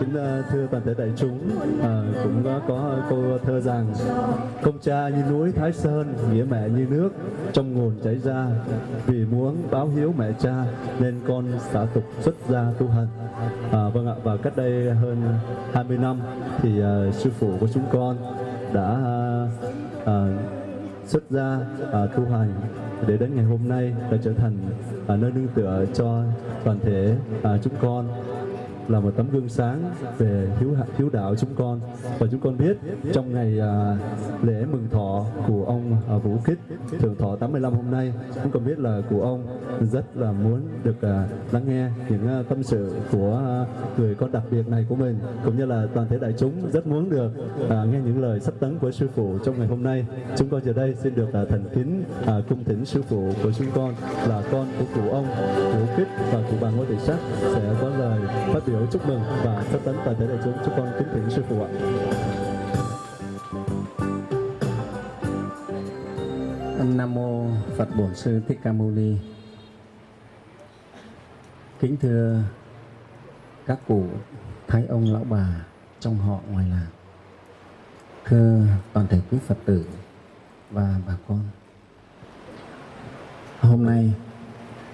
kính ờ, thưa toàn thể đại chúng, à, cũng có câu thơ rằng Công cha như núi Thái Sơn, nghĩa mẹ như nước, trong nguồn chảy ra. Vì muốn báo hiếu mẹ cha, nên con xả tục xuất gia tu hành. À, vâng ạ, và cách đây hơn 20 năm thì à, sư phụ của chúng con đã à, xuất gia à, tu hành để đến ngày hôm nay đã trở thành à, nơi nương tựa cho toàn thể à, chúng con là một tấm gương sáng về hiếu hiếu đạo chúng con. Và chúng con biết trong ngày à, lễ mừng thọ của ông à, Vũ Kích thượng thọ 85 hôm nay chúng con biết là của ông rất là muốn được à, lắng nghe những à, tâm sự của à, người con đặc biệt này của mình cũng như là toàn thể đại chúng rất muốn được à, nghe những lời sắp tấn của sư phụ trong ngày hôm nay. Chúng con giờ đây xin được à, thành kính à, cung thỉnh sư phụ của chúng con là con của cụ ông Vũ Kích và cụ bà Ngô Thị Sắc sẽ có lời phát biểu biểu chúc mừng và tất tấn toàn thể đại chúng chúc con kính thỉnh sư phụ ạ. Nam mô Phật Bổn Sư Thích Ca Mâu Ni. Kính thưa các cụ thái ông lão bà trong họ ngoài làng. Thưa toàn thể quý Phật tử và bà con. Hôm nay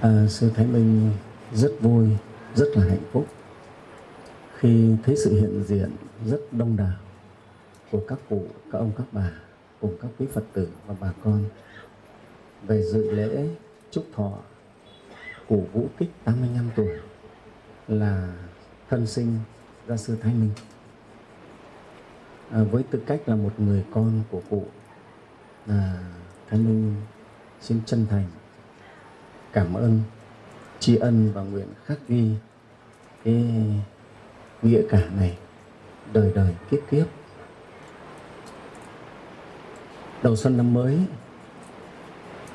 à, sư Thái Minh rất vui, rất là hạnh phúc khi thấy sự hiện diện rất đông đảo của các cụ, các ông, các bà cùng các quý Phật tử và bà con về dự lễ chúc thọ cụ Vũ Kích 85 tuổi là thân sinh gia sư Thái Minh. À, với tư cách là một người con của cụ, à, Thái Minh xin chân thành cảm ơn, tri ân và nguyện khắc ghi cái nghĩa cả này, đời đời kiếp kiếp. Đầu xuân năm mới,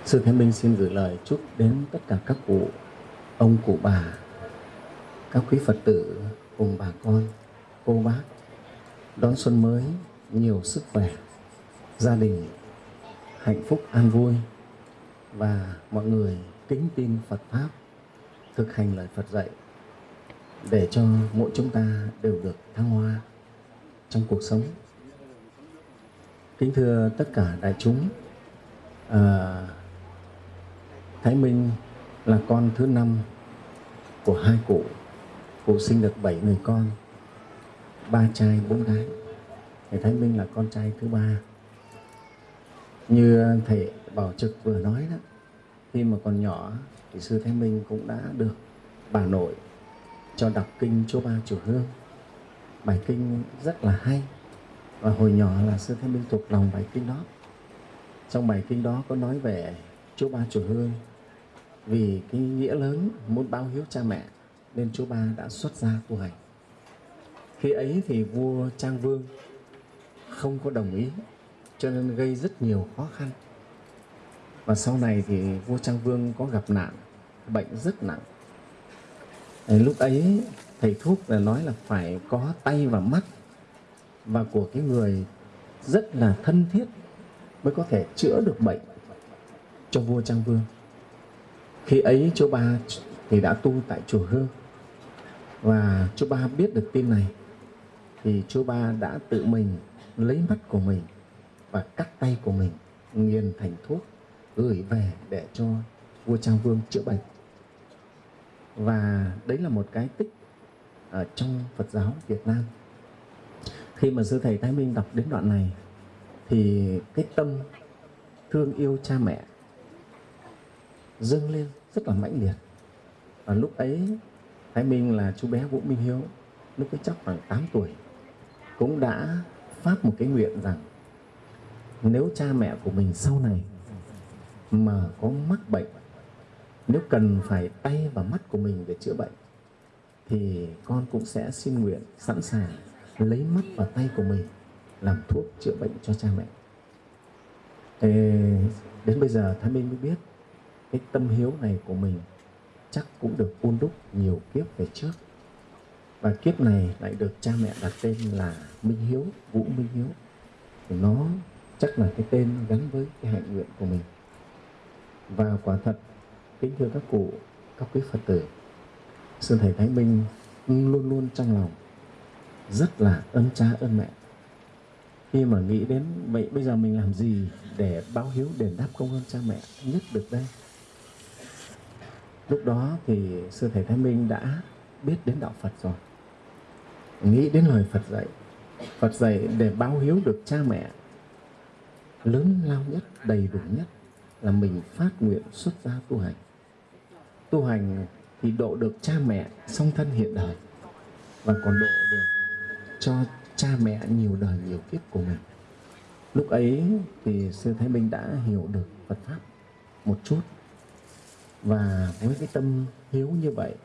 sư thế minh xin gửi lời chúc đến tất cả các cụ, ông cụ bà, các quý phật tử cùng bà con, cô bác. Đón xuân mới, nhiều sức khỏe, gia đình hạnh phúc an vui và mọi người kính tin phật pháp, thực hành lời phật dạy để cho mỗi chúng ta đều được thăng hoa trong cuộc sống. Kính thưa tất cả đại chúng, à, Thái Minh là con thứ năm của hai cụ. Cụ sinh được bảy người con, ba trai bốn gái. Thầy Thái Minh là con trai thứ ba. Như thầy Bảo Trực vừa nói đó, khi mà còn nhỏ thì sư Thái Minh cũng đã được bà nội cho đọc kinh Chúa Ba Chùa Hương. Bài kinh rất là hay và hồi nhỏ là sư Thế Minh thuộc lòng bài kinh đó. Trong bài kinh đó có nói về Chúa Ba Chùa Hương vì cái nghĩa lớn muốn báo hiếu cha mẹ nên Chúa Ba đã xuất gia tu hành. Khi ấy thì vua Trang Vương không có đồng ý cho nên gây rất nhiều khó khăn. Và sau này thì vua Trang Vương có gặp nạn, bệnh rất nặng lúc ấy thầy thuốc là nói là phải có tay và mắt. Và của cái người rất là thân thiết mới có thể chữa được bệnh cho vua Trang Vương. Khi ấy chú Ba thì đã tu tại chùa Hương. Và chú Ba biết được tin này thì chú Ba đã tự mình lấy mắt của mình và cắt tay của mình, nghiền thành thuốc, gửi về để cho vua Trang Vương chữa bệnh và đấy là một cái tích ở trong Phật giáo Việt Nam. Khi mà sư thầy Thái Minh đọc đến đoạn này, thì cái tâm thương yêu cha mẹ dâng lên rất là mãnh liệt. Và lúc ấy, Thái Minh là chú bé Vũ Minh Hiếu, lúc ấy chắc khoảng 8 tuổi, cũng đã phát một cái nguyện rằng nếu cha mẹ của mình sau này mà có mắc bệnh nếu cần phải tay và mắt của mình để chữa bệnh thì con cũng sẽ xin nguyện sẵn sàng lấy mắt và tay của mình làm thuốc chữa bệnh cho cha mẹ. Thế đến bây giờ Thái Minh mới biết cái tâm hiếu này của mình chắc cũng được ôn đúc nhiều kiếp về trước. Và kiếp này lại được cha mẹ đặt tên là Minh Hiếu, Vũ Minh Hiếu. Thì nó chắc là cái tên gắn với cái hạnh nguyện của mình. Và quả thật kính thưa các cụ, các quý phật tử sư thầy thái minh luôn luôn trong lòng, rất là ơn cha ơn mẹ. Khi mà nghĩ đến vậy, bây giờ mình làm gì để báo hiếu, đền đáp công ơn cha mẹ nhất được đây? Lúc đó thì sư thầy thái minh đã biết đến đạo phật rồi. Nghĩ đến lời phật dạy phật dạy để báo hiếu được cha mẹ lớn lao nhất, đầy đủ nhất là mình phát nguyện xuất gia tu hành tu hành thì độ được cha mẹ song thân hiện đời và còn độ được cho cha mẹ nhiều đời nhiều kiếp của mình. Lúc ấy thì sư thái minh đã hiểu được phật pháp một chút. Và với cái tâm hiếu như vậy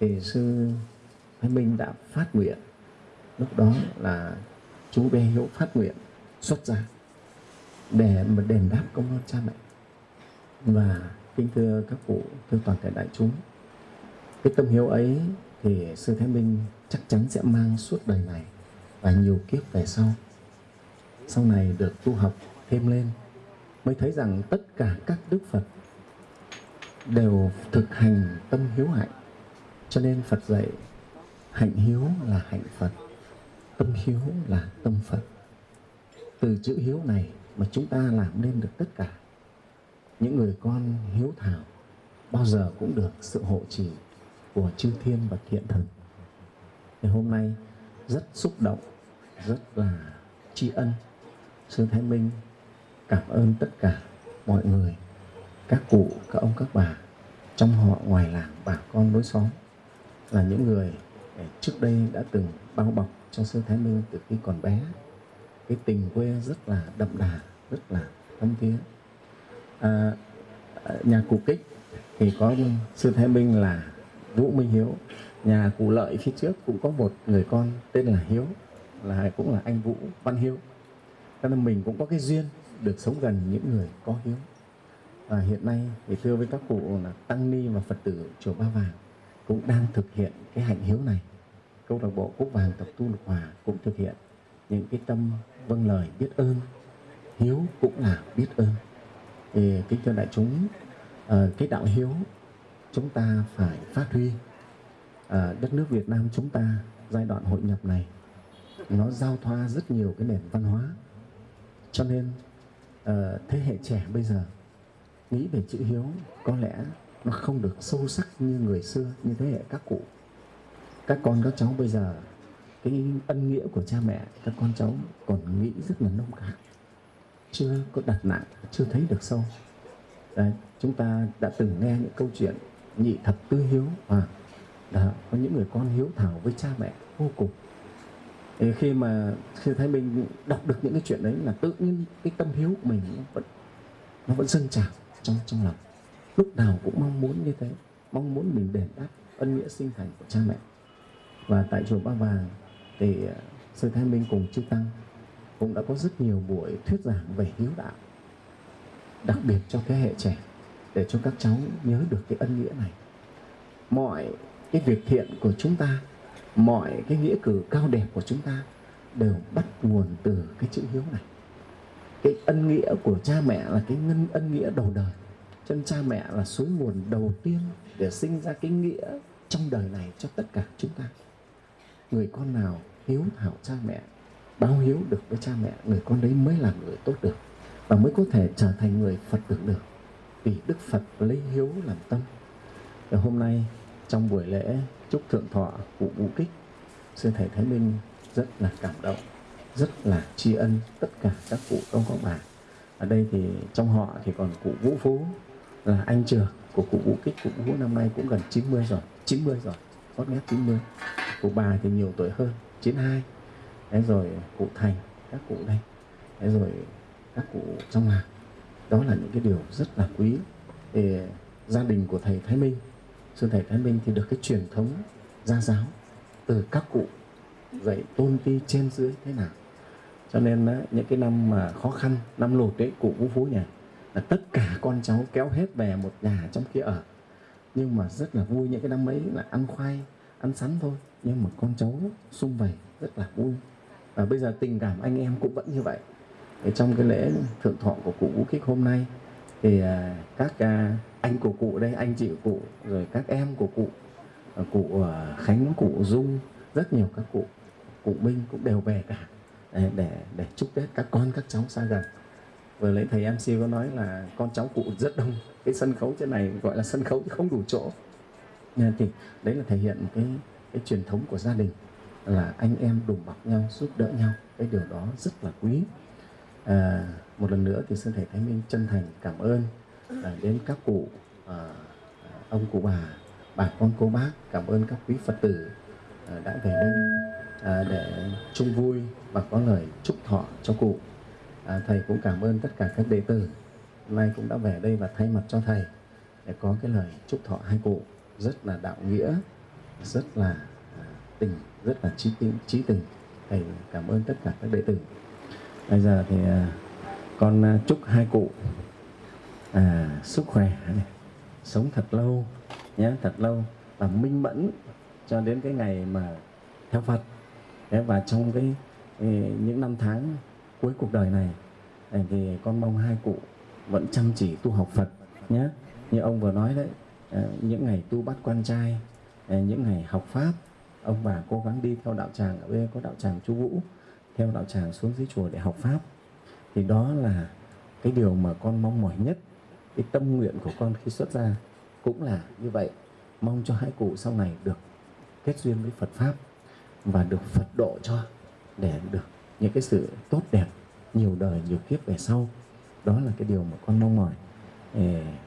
thì sư thái minh đã phát nguyện. Lúc đó là chú bé hiếu phát nguyện xuất gia để mà đền đáp công ơn cha mẹ. Và kính thưa các cụ, thưa toàn thể đại chúng. Cái tâm hiếu ấy thì sư thái minh chắc chắn sẽ mang suốt đời này và nhiều kiếp về sau. Sau này được tu học thêm lên, mới thấy rằng tất cả các đức phật đều thực hành tâm hiếu hạnh. Cho nên phật dạy, hạnh hiếu là hạnh phật, tâm hiếu là tâm phật. Từ chữ hiếu này mà chúng ta làm nên được tất cả những người con hiếu thảo bao giờ cũng được sự hộ trì của chư thiên và thiện thần. Thì hôm nay, rất xúc động, rất là tri ân. Sư thái minh cảm ơn tất cả mọi người, các cụ, các ông, các bà trong họ ngoài làng bà con lối xóm là những người trước đây đã từng bao bọc cho sư thái minh từ khi còn bé. Cái tình quê rất là đậm đà, rất là thâm thiết À, à, nhà cụ kích thì có sư thái minh là vũ minh hiếu. Nhà cụ lợi phía trước cũng có một người con tên là hiếu là cũng là anh vũ văn hiếu. Cho nên mình cũng có cái duyên được sống gần những người có hiếu. Và hiện nay thì thưa với các cụ là tăng ni và phật tử chùa ba vàng cũng đang thực hiện cái hạnh hiếu này. Câu lạc bộ cúc vàng tập tu lục hòa cũng thực hiện những cái tâm vâng lời biết ơn. Hiếu cũng là biết ơn thì kính thưa đại chúng à, cái đạo hiếu chúng ta phải phát huy. À, đất nước Việt Nam chúng ta giai đoạn hội nhập này nó giao thoa rất nhiều cái nền văn hóa. Cho nên à, thế hệ trẻ bây giờ nghĩ về chữ hiếu có lẽ nó không được sâu sắc như người xưa như thế hệ các cụ. Các con các cháu bây giờ cái ân nghĩa của cha mẹ các con cháu còn nghĩ rất là nông cạn chưa có đặt nặng chưa thấy được sâu. Đấy, chúng ta đã từng nghe những câu chuyện nhị thập tư hiếu à, đó, có những người con hiếu thảo với cha mẹ vô cùng. Thì khi mà khi thấy mình đọc được những cái chuyện đấy là tự nhiên cái tâm hiếu của mình nó vẫn nó vẫn dâng trào trong trong lòng. Lúc nào cũng mong muốn như thế mong muốn mình đền đáp ân nghĩa sinh thành của cha mẹ. Và tại chùa Ba Vàng thì à, sư Thái Minh cùng chư tăng cũng đã có rất nhiều buổi thuyết giảng về hiếu đạo, đặc biệt cho thế hệ trẻ, để cho các cháu nhớ được cái ân nghĩa này. Mọi cái việc thiện của chúng ta, mọi cái nghĩa cử cao đẹp của chúng ta đều bắt nguồn từ cái chữ hiếu này. Cái ân nghĩa của cha mẹ là cái ngân ân nghĩa đầu đời chân cha mẹ là suối nguồn đầu tiên để sinh ra cái nghĩa trong đời này cho tất cả chúng ta. Người con nào hiếu thảo cha mẹ báo hiếu được với cha mẹ, người con đấy mới là người tốt được và mới có thể trở thành người phật tử được. Vì đức phật lấy hiếu làm tâm. Và hôm nay, trong buổi lễ chúc thượng thọ cụ vũ kích sư thầy thái minh rất là cảm động, rất là tri ân tất cả các cụ ông các bà ở đây thì trong họ thì còn cụ vũ phú, là anh trưởng của cụ vũ kích. Cụ vũ năm nay cũng gần 90 rồi 90 rồi hót nghét 90 cụ bà thì nhiều tuổi hơn 92 thế rồi, cụ thành, các cụ đây. Thế rồi, các cụ trong làng. Đó là những cái điều rất là quý thì gia đình của thầy Thái Minh. Sư thầy Thái Minh thì được cái truyền thống gia giáo từ các cụ dạy tôn ti trên dưới thế nào. Cho nên á, những cái năm mà khó khăn, năm lụt đấy cụ vũ phú nhà, là tất cả con cháu kéo hết về một nhà trong kia ở. Nhưng mà rất là vui những cái năm ấy là ăn khoai, ăn sắn thôi. Nhưng mà con cháu sung vầy rất là vui và bây giờ tình cảm anh em cũng vẫn như vậy. Thì trong cái lễ thượng thọ của cụ Vũ Kích hôm nay thì à, các à, anh của cụ đây anh chị của cụ rồi các em của cụ à, cụ Khánh cụ Dung rất nhiều các cụ cụ Minh cũng đều về cả để để, chúc Tết các con các cháu xa gần. Vừa lấy thầy MC có nói là con cháu cụ rất đông cái sân khấu trên này gọi là sân khấu không đủ chỗ. Nên thì đấy là thể hiện cái cái truyền thống của gia đình là anh em đùm bọc nhau giúp đỡ nhau. Cái điều đó rất là quý. À, một lần nữa thì xin thầy Thái Minh chân thành cảm ơn à, đến các cụ à, à, ông cụ bà bà con cô bác. Cảm ơn các quý Phật tử à, đã về đây à, để chung vui và có lời chúc thọ cho cụ. À, thầy cũng cảm ơn tất cả các đệ tử. Nay cũng đã về đây và thay mặt cho thầy để có cái lời chúc thọ hai cụ. Rất là đạo nghĩa rất là tình rất là trí tình trí tình. Thầy cảm ơn tất cả các đệ tử. Bây giờ thì à, con à, chúc hai cụ à, sức khỏe sống thật lâu nhé thật lâu và minh mẫn cho đến cái ngày mà theo Phật. Thế và trong cái những năm tháng cuối cuộc đời này thì con mong hai cụ vẫn chăm chỉ tu học Phật nhé. Như ông vừa nói đấy à, những ngày tu bắt quan trai những ngày học pháp ông bà cố gắng đi theo đạo tràng ở bên có đạo tràng chú vũ, theo đạo tràng xuống dưới chùa để học pháp. Thì đó là cái điều mà con mong mỏi nhất, cái tâm nguyện của con khi xuất gia cũng là như vậy, mong cho hai cụ sau này được kết duyên với Phật pháp và được Phật độ cho để được những cái sự tốt đẹp, nhiều đời, nhiều kiếp về sau. Đó là cái điều mà con mong mỏi.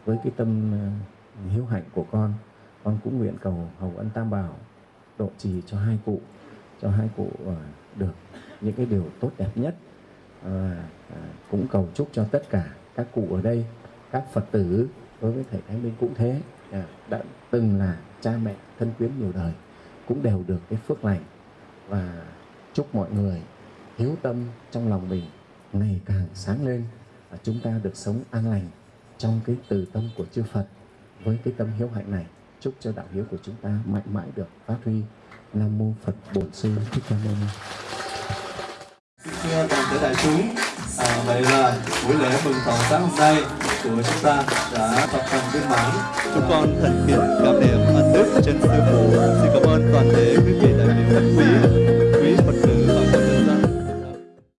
Với cái tâm ờ, hiếu hạnh của con con cũng nguyện cầu hồng ân tam bảo độ trì cho hai cụ, cho hai cụ ờ, được những cái điều tốt đẹp nhất. Và cũng cầu chúc cho tất cả các cụ ở đây, các phật tử đối với thầy thái minh cũng thế. Đã từng là cha mẹ thân quyến nhiều đời, cũng đều được cái phước lành. Và chúc mọi người hiếu tâm trong lòng mình ngày càng sáng lên và chúng ta được sống an lành trong cái từ tâm của chư Phật với cái tâm hiếu hạnh này chúc cho đạo hiếu của chúng ta mạnh mãi được phát huy. Nam mô Phật Bổn Sư Thích Ca Mâu Ni. Thưa toàn thể đại chúng à, vậy là buổi lễ mừng thọ sáng hôm nay của chúng ta đã tập thành viên mãn. Chúng con thành kính cảm niệm ân đức trên sư phụ. Xin cảm ơn toàn thể quý vị đại biểu khách quý.